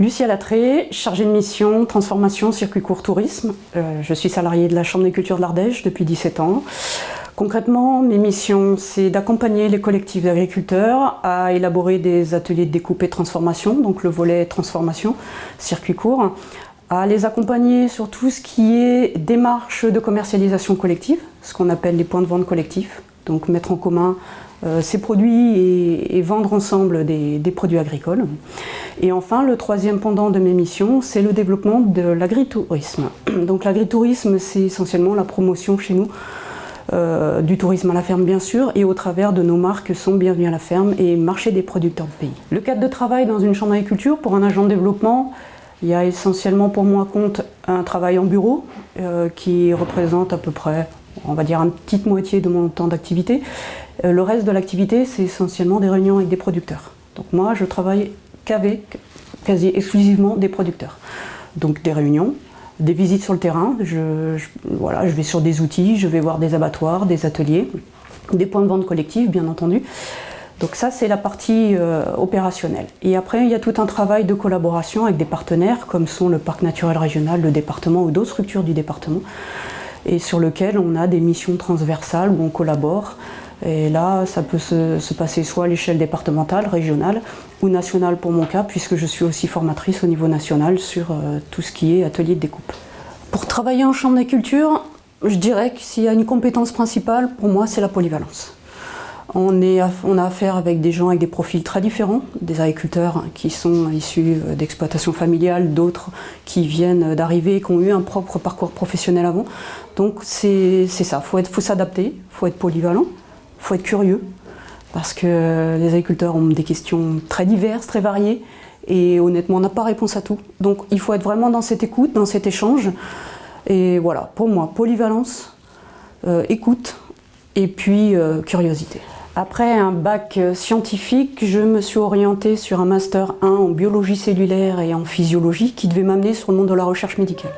Lucia Latré, chargée de mission transformation circuit court tourisme. Euh, je suis salariée de la Chambre des cultures de l'Ardèche depuis 17 ans. Concrètement, mes missions, c'est d'accompagner les collectifs d'agriculteurs à élaborer des ateliers de découpe et transformation, donc le volet transformation, circuit court, les accompagner sur tout ce qui est démarche de commercialisation collective, ce qu'on appelle les points de vente collectifs, donc mettre en commun euh, ces produits et, vendre ensemble des, produits agricoles. Et enfin, le troisième pendant de mes missions, c'est le développement de l'agritourisme. Donc l'agritourisme, c'est essentiellement la promotion chez nous euh, du tourisme à la ferme bien sûr et au travers de nos marques sont Bienvenue à la ferme et Marché des producteurs de pays. Le cadre de travail dans une chambre d'agriculture pour un agent de développement, il y a essentiellement pour moi compte un travail en bureau euh, qui représente à peu près on va dire une petite moitié de mon temps d'activité. Euh, le reste de l'activité, c'est essentiellement des réunions avec des producteurs. Donc moi, je travaille qu'avec, quasi exclusivement des producteurs. Donc des réunions, des visites sur le terrain, je, vais sur des outils, je vais voir des abattoirs, des ateliers, des points de vente collectifs, bien entendu. Donc ça, c'est la partie euh, opérationnelle. Et après, il y a tout un travail de collaboration avec des partenaires, comme sont le Parc naturel régional, le département ou d'autres structures du département, et sur lequel on a des missions transversales où on collabore. Et là, ça peut se, passer soit à l'échelle départementale, régionale ou nationale pour mon cas, puisque je suis aussi formatrice au niveau national sur euh, tout ce qui est atelier de découpe. Pour travailler en chambre d'agriculture, je dirais que s'il y a une compétence principale, pour moi, c'est la polyvalence. On, a affaire avec des gens avec des profils très différents, des agriculteurs qui sont issus euh, d'exploitation familiale, d'autres qui viennent d'arriver, qui ont eu un propre parcours professionnel avant. Donc c'est ça, il faut s'adapter, il faut être polyvalent, il faut être curieux, parce que les agriculteurs ont des questions très diverses, très variées, et honnêtement on n'a pas réponse à tout. Donc il faut être vraiment dans cette écoute, dans cet échange, et voilà, pour moi, polyvalence, euh, écoute, et puis euh, curiosité. Après un bac scientifique, je me suis orientée sur un master 1 en biologie cellulaire et en physiologie qui devait m'amener sur le monde de la recherche médicale.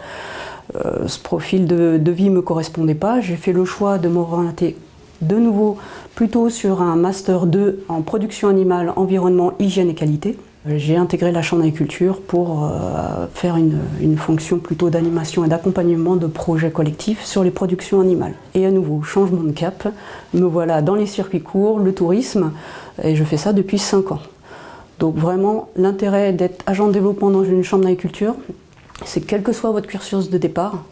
Euh, ce profil de, de vie ne me correspondait pas, j'ai fait le choix de m'orienter de nouveau plutôt sur un master 2 en production animale, environnement, hygiène et qualité. J'ai intégré la chambre d'agriculture pour euh, faire une, fonction plutôt d'animation et d'accompagnement de projets collectifs sur les productions animales. Et à nouveau, changement de cap, me voilà dans les circuits courts, le tourisme, et je fais ça depuis 5 ans. Donc vraiment, l'intérêt d'être agent de développement dans une chambre d'agriculture, c'est quel que soit votre cursus de départ,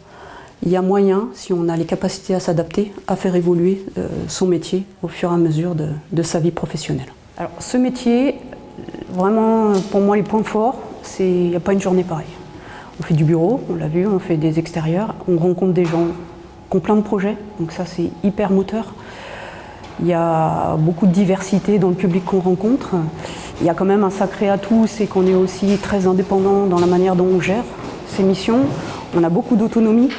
il y a moyen, si on a les capacités à s'adapter, à faire évoluer euh, son métier au fur et à mesure de, de sa vie professionnelle. Alors ce métier, Vraiment, pour moi, les points forts, c'est il n'y a pas une journée pareille. On fait du bureau, on l'a vu, on fait des extérieurs, on rencontre des gens qui ont plein de projets, donc ça c'est hyper moteur. Il y a beaucoup de diversité dans le public qu'on rencontre. Il y a quand même un sacré atout, c'est qu'on est aussi très indépendant dans la manière dont on gère ses missions. On a beaucoup d'autonomie,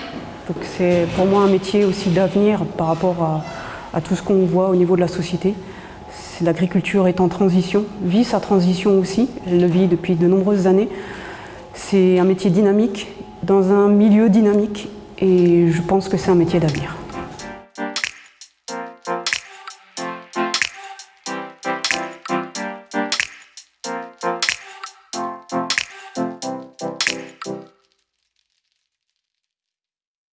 donc c'est pour moi un métier aussi d'avenir par rapport à, à tout ce qu'on voit au niveau de la société l'agriculture est en transition, vit sa transition aussi, elle le vit depuis de nombreuses années. C'est un métier dynamique, dans un milieu dynamique, et je pense que c'est un métier d'avenir.